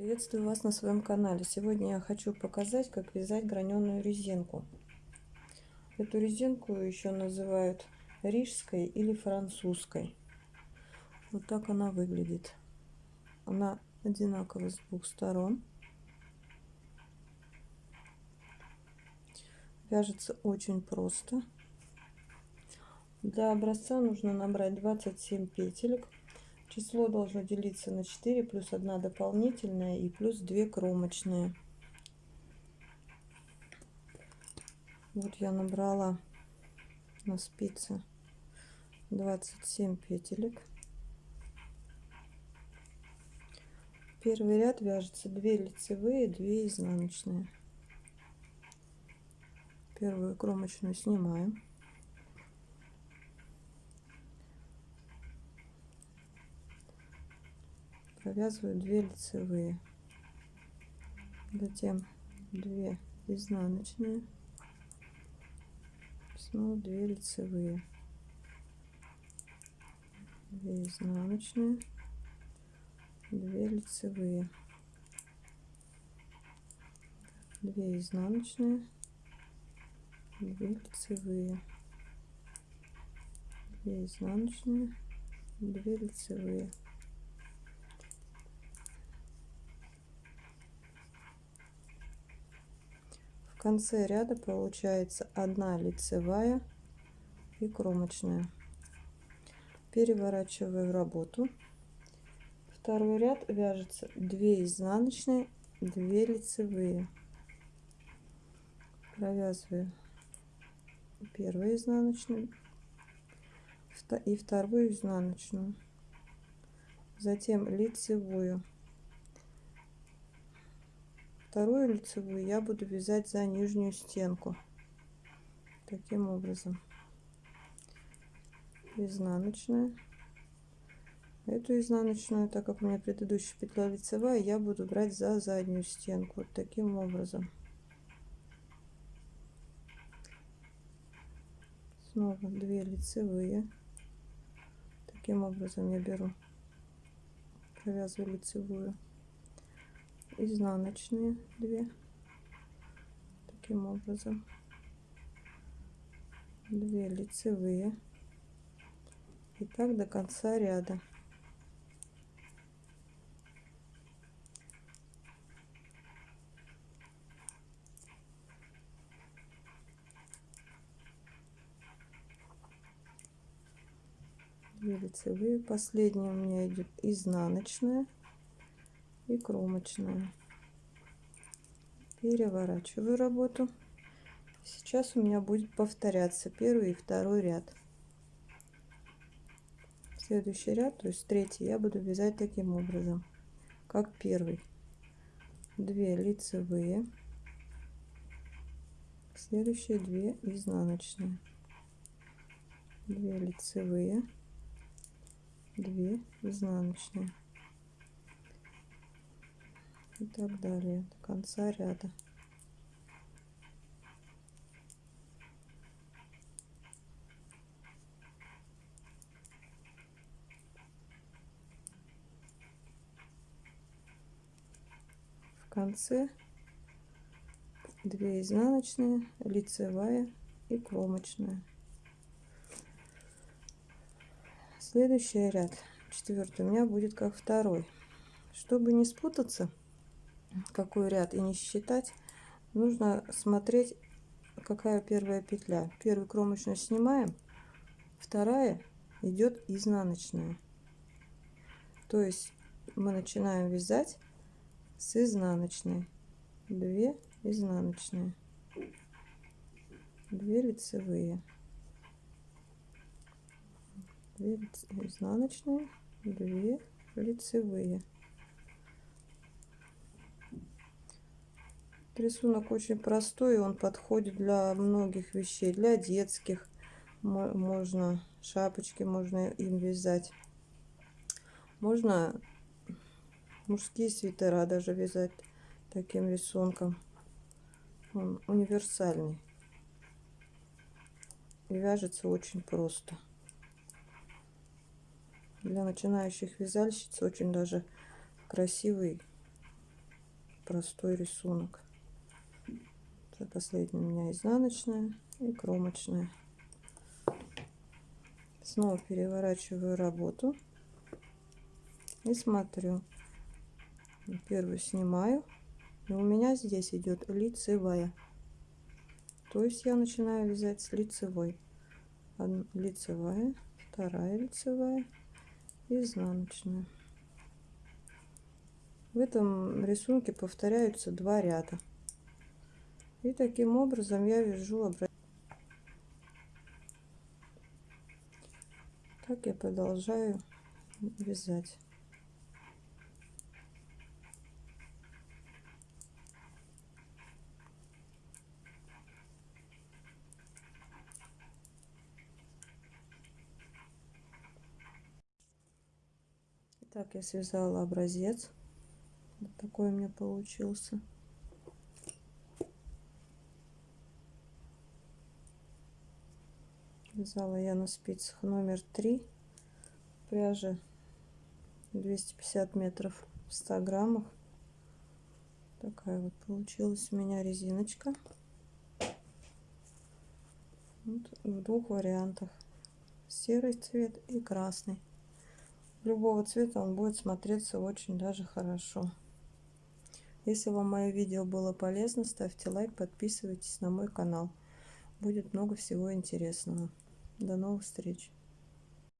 Приветствую вас на своем канале. Сегодня я хочу показать, как вязать граненую резинку. Эту резинку еще называют рижской или французской. Вот так она выглядит. Она одинакова с двух сторон. Вяжется очень просто. Для образца нужно набрать 27 петелек Число должно делиться на 4 плюс 1 дополнительная и плюс 2 кромочные. Вот я набрала на спице 27 петелек. Первый ряд вяжется 2 лицевые, 2 изнаночные. Первую кромочную снимаем. Провязываю 2 лицевые. Затем 2 изнаночные. Снова 2 лицевые. 2 изнаночные. 2 лицевые. 2 изнаночные. 2 лицевые. 2 изнаночные. 2 лицевые В конце ряда получается одна лицевая и кромочная. Переворачиваю работу. Второй ряд вяжется 2 изнаночные, 2 лицевые. Провязываю первую изнаночную и вторую изнаночную. Затем лицевую Вторую лицевую я буду вязать за нижнюю стенку. Таким образом. Изнаночная. Эту изнаночную, так как у меня предыдущая петля лицевая, я буду брать за заднюю стенку. Вот таким образом. Снова 2 лицевые. Таким образом я беру, провязываю лицевую изнаночные 2 таким образом. 2 лицевые. И так до конца ряда. Две лицевые. Последняя у меня идет изнаночная и кромочная. Переворачиваю работу. Сейчас у меня будет повторяться первый и второй ряд. Следующий ряд, то есть третий, я буду вязать таким образом, как первый. 2 лицевые, следующие 2 изнаночные, 2 лицевые, 2 изнаночные и так далее до конца ряда. В конце 2 изнаночные, лицевая и кромочная. Следующий ряд, четвертый, у меня будет как второй. Чтобы не спутаться, какой ряд и не считать, нужно смотреть, какая первая петля. Первую кромочную снимаем, вторая идет изнаночная. То есть мы начинаем вязать с изнаночной. 2 изнаночные, 2 лицевые, 2 изнаночные, 2 лицевые. Рисунок очень простой, он подходит для многих вещей, для детских. Можно шапочки, можно им вязать. Можно мужские свитера даже вязать таким рисунком. Он универсальный. И вяжется очень просто. Для начинающих вязальщиц очень даже красивый простой рисунок. Это последняя у меня изнаночная и кромочная. Снова переворачиваю работу и смотрю. Первую снимаю. И у меня здесь идет лицевая. То есть я начинаю вязать с лицевой. Одна лицевая, вторая лицевая, изнаночная. В этом рисунке повторяются два ряда. И таким образом я вяжу Так я продолжаю вязать. Так, я связала образец. Вот такой у меня получился. Вязала я на спицах номер 3 пряжи 250 метров в 100 граммах. Такая вот получилась у меня резиночка. Вот в двух вариантах. Серый цвет и красный любого цвета он будет смотреться очень даже хорошо. Если вам мое видео было полезно, ставьте лайк, подписывайтесь на мой канал. Будет много всего интересного. До новых встреч!